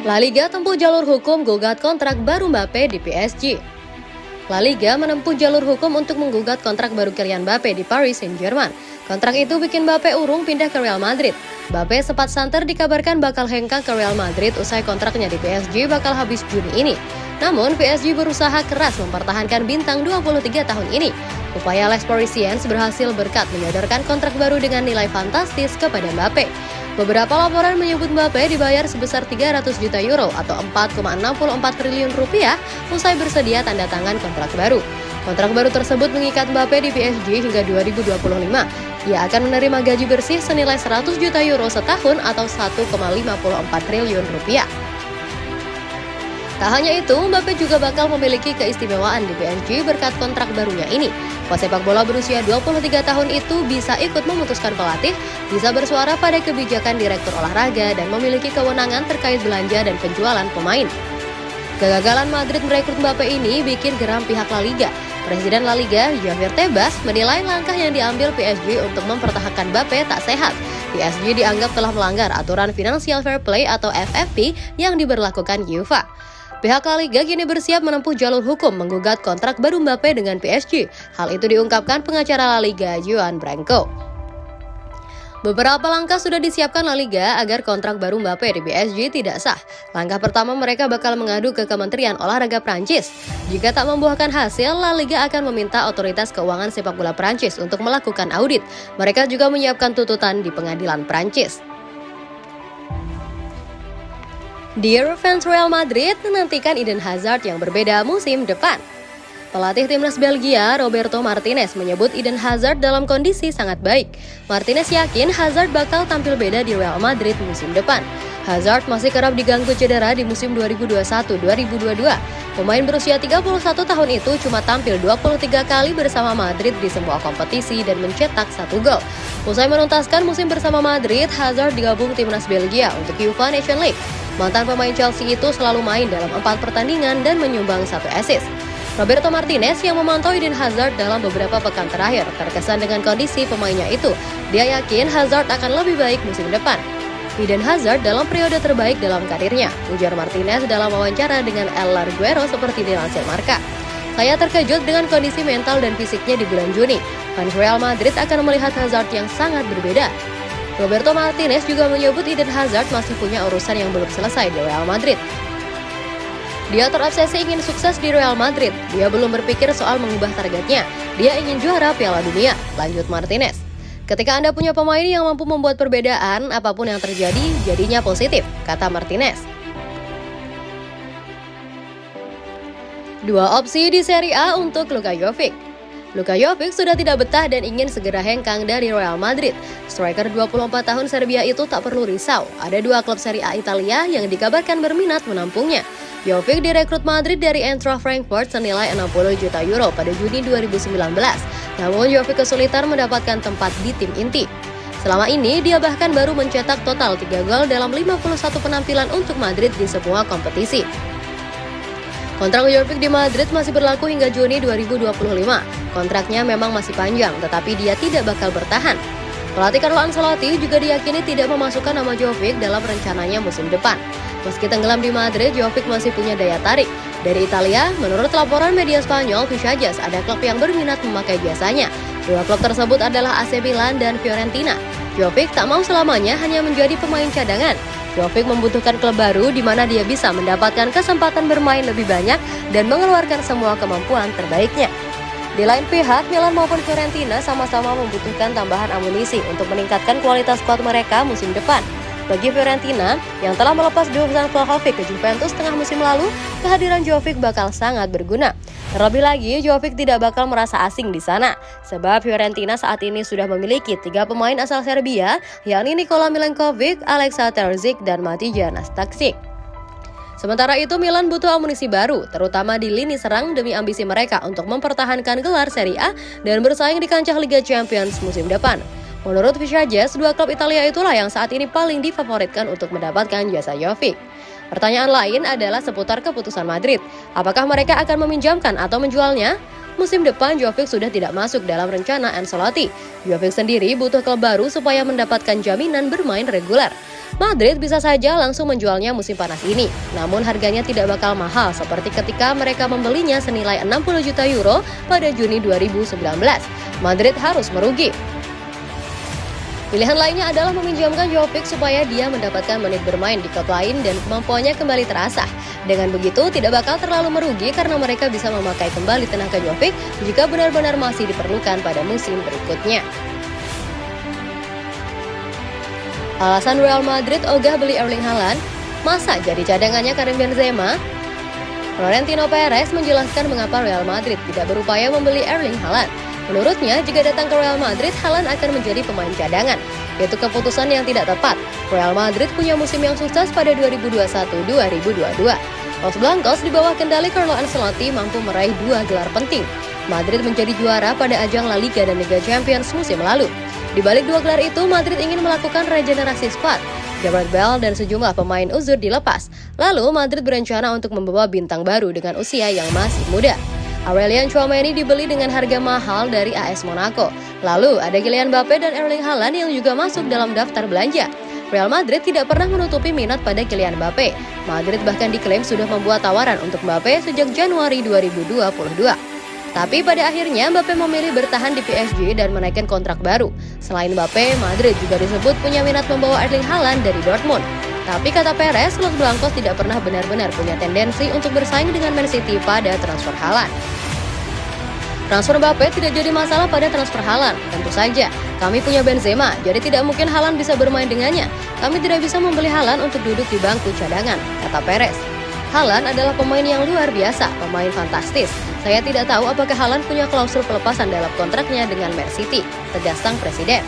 La Liga tempuh jalur hukum gugat kontrak baru Mbappe di PSG. La Liga menempuh jalur hukum untuk menggugat kontrak baru Kylian Mbappe di Paris Saint-Germain. Kontrak itu bikin Mbappe urung pindah ke Real Madrid. Mbappe sempat santer dikabarkan bakal hengkang ke Real Madrid usai kontraknya di PSG bakal habis Juni ini. Namun PSG berusaha keras mempertahankan bintang 23 tahun ini. Upaya Les Parisiens berhasil berkat menyodorkan kontrak baru dengan nilai fantastis kepada Mbappe. Beberapa laporan menyebut Mbappe dibayar sebesar 300 juta euro atau 4,64 triliun rupiah usai bersedia tanda tangan kontrak baru. Kontrak baru tersebut mengikat Mbappe di PSG hingga 2025. Ia akan menerima gaji bersih senilai 100 juta euro setahun atau 1,54 triliun rupiah. Tak hanya itu, Mbappe juga bakal memiliki keistimewaan di PSG berkat kontrak barunya ini. Pesepak bola berusia 23 tahun itu bisa ikut memutuskan pelatih, bisa bersuara pada kebijakan direktur olahraga, dan memiliki kewenangan terkait belanja dan penjualan pemain. Kegagalan Madrid merekrut Mbappe ini bikin geram pihak La Liga. Presiden La Liga, Javier Tebas, menilai langkah yang diambil PSG untuk mempertahankan Mbappe tak sehat. PSG dianggap telah melanggar aturan Financial Fair Play atau FFP yang diberlakukan UEFA. Pihak La Liga kini bersiap menempuh jalur hukum menggugat kontrak baru Mbappe dengan PSG. Hal itu diungkapkan pengacara La Liga Juan Branco. Beberapa langkah sudah disiapkan La Liga agar kontrak baru Mbappe di PSG tidak sah. Langkah pertama mereka bakal mengadu ke Kementerian Olahraga Prancis. Jika tak membuahkan hasil, La Liga akan meminta otoritas keuangan sepak bola Prancis untuk melakukan audit. Mereka juga menyiapkan tuntutan di pengadilan Prancis. Dear fans Real Madrid, menantikan Eden Hazard yang berbeda musim depan. Pelatih timnas Belgia, Roberto Martinez, menyebut Eden Hazard dalam kondisi sangat baik. Martinez yakin Hazard bakal tampil beda di Real Madrid musim depan. Hazard masih kerap diganggu cedera di musim 2021-2022. Pemain berusia 31 tahun itu cuma tampil 23 kali bersama Madrid di semua kompetisi dan mencetak satu gol. Usai menuntaskan musim bersama Madrid, Hazard digabung timnas Belgia untuk UEFA Nation League. Mantan pemain Chelsea itu selalu main dalam empat pertandingan dan menyumbang satu assist. Roberto Martinez yang memantau Eden Hazard dalam beberapa pekan terakhir terkesan dengan kondisi pemainnya itu. Dia yakin Hazard akan lebih baik musim depan. Eden Hazard dalam periode terbaik dalam karirnya, ujar Martinez dalam wawancara dengan El Larguero seperti dilansir Marka. Saya terkejut dengan kondisi mental dan fisiknya di bulan Juni. Fans Real Madrid akan melihat Hazard yang sangat berbeda. Roberto Martinez juga menyebut Eden Hazard masih punya urusan yang belum selesai di Real Madrid. Dia terobsesi ingin sukses di Real Madrid. Dia belum berpikir soal mengubah targetnya. Dia ingin juara Piala Dunia, lanjut Martinez. Ketika Anda punya pemain yang mampu membuat perbedaan, apa pun yang terjadi, jadinya positif, kata Martinez. Dua opsi di Serie A untuk Luka Jovic. Luka Jovic sudah tidak betah dan ingin segera hengkang dari Real Madrid. Striker 24 tahun Serbia itu tak perlu risau. Ada dua klub Serie A Italia yang dikabarkan berminat menampungnya. Jovic direkrut Madrid dari Eintracht Frankfurt senilai 60 juta euro pada Juni 2019. Namun Jovic kesulitan mendapatkan tempat di tim inti. Selama ini, dia bahkan baru mencetak total 3 gol dalam 51 penampilan untuk Madrid di semua kompetisi. Kontrak Jovic di Madrid masih berlaku hingga Juni 2025. Kontraknya memang masih panjang, tetapi dia tidak bakal bertahan. Pelatih Carlo Ancelotti juga diyakini tidak memasukkan nama Jovic dalam rencananya musim depan. Meski tenggelam di Madrid, Jovic masih punya daya tarik. Dari Italia, menurut laporan media Spanyol, Visajas ada klub yang berminat memakai jasanya. Dua klub tersebut adalah AC Milan dan Fiorentina. Jovic tak mau selamanya hanya menjadi pemain cadangan. Jovic membutuhkan klub baru di mana dia bisa mendapatkan kesempatan bermain lebih banyak dan mengeluarkan semua kemampuan terbaiknya. Di lain pihak, Milan maupun Fiorentina sama-sama membutuhkan tambahan amunisi untuk meningkatkan kualitas squad mereka musim depan. Bagi Fiorentina, yang telah melepas Dusan Vlahovic ke Juventus tengah musim lalu, kehadiran Jovic bakal sangat berguna. Terlebih lagi, Jovic tidak bakal merasa asing di sana, sebab Fiorentina saat ini sudah memiliki tiga pemain asal Serbia, yakni Nikola Milenkovic, Alexa Terzic, dan Matija Nastaksic. Sementara itu Milan butuh amunisi baru, terutama di lini serang demi ambisi mereka untuk mempertahankan gelar Serie A dan bersaing di kancah Liga Champions musim depan. Menurut Visages, dua klub Italia itulah yang saat ini paling difavoritkan untuk mendapatkan jasa Jovic. Pertanyaan lain adalah seputar keputusan Madrid. Apakah mereka akan meminjamkan atau menjualnya? Musim depan Jovic sudah tidak masuk dalam rencana Ancelotti. Jovic sendiri butuh klub baru supaya mendapatkan jaminan bermain reguler. Madrid bisa saja langsung menjualnya musim panas ini, namun harganya tidak bakal mahal seperti ketika mereka membelinya senilai 60 juta euro pada Juni 2019. Madrid harus merugi. Pilihan lainnya adalah meminjamkan Jovic supaya dia mendapatkan menit bermain di klub lain dan kemampuannya kembali terasah. Dengan begitu, tidak bakal terlalu merugi karena mereka bisa memakai kembali tenaga Jovic jika benar-benar masih diperlukan pada musim berikutnya. Alasan Real Madrid ogah beli Erling Haaland? Masa jadi cadangannya Karim Benzema? Florentino Perez menjelaskan mengapa Real Madrid tidak berupaya membeli Erling Haaland. Menurutnya, jika datang ke Real Madrid, Haaland akan menjadi pemain cadangan. Itu keputusan yang tidak tepat. Real Madrid punya musim yang sukses pada 2021-2022. Los Blancos di bawah kendali Carlo Ancelotti mampu meraih dua gelar penting. Madrid menjadi juara pada ajang La Liga dan Liga Champions musim lalu. Di balik dua gelar itu, Madrid ingin melakukan regenerasi squad. Gareth Bale dan sejumlah pemain uzur dilepas. Lalu, Madrid berencana untuk membawa bintang baru dengan usia yang masih muda. Aurelian Chouameni dibeli dengan harga mahal dari AS Monaco. Lalu ada Kylian Mbappe dan Erling Haaland yang juga masuk dalam daftar belanja. Real Madrid tidak pernah menutupi minat pada Kylian Mbappe. Madrid bahkan diklaim sudah membuat tawaran untuk Mbappe sejak Januari 2022. Tapi pada akhirnya Mbappe memilih bertahan di PSG dan menaikkan kontrak baru. Selain Mbappe, Madrid juga disebut punya minat membawa Erling Haaland dari Dortmund. Tapi kata Perez, Los Blancos tidak pernah benar-benar punya tendensi untuk bersaing dengan Man City pada transfer Haaland. Transfer Mbappe tidak jadi masalah pada transfer Haaland. Tentu saja, kami punya Benzema, jadi tidak mungkin Haaland bisa bermain dengannya. Kami tidak bisa membeli Haaland untuk duduk di bangku cadangan, kata Perez. Haaland adalah pemain yang luar biasa, pemain fantastis. Saya tidak tahu apakah Haaland punya klausul pelepasan dalam kontraknya dengan Man City, tegas sang presiden.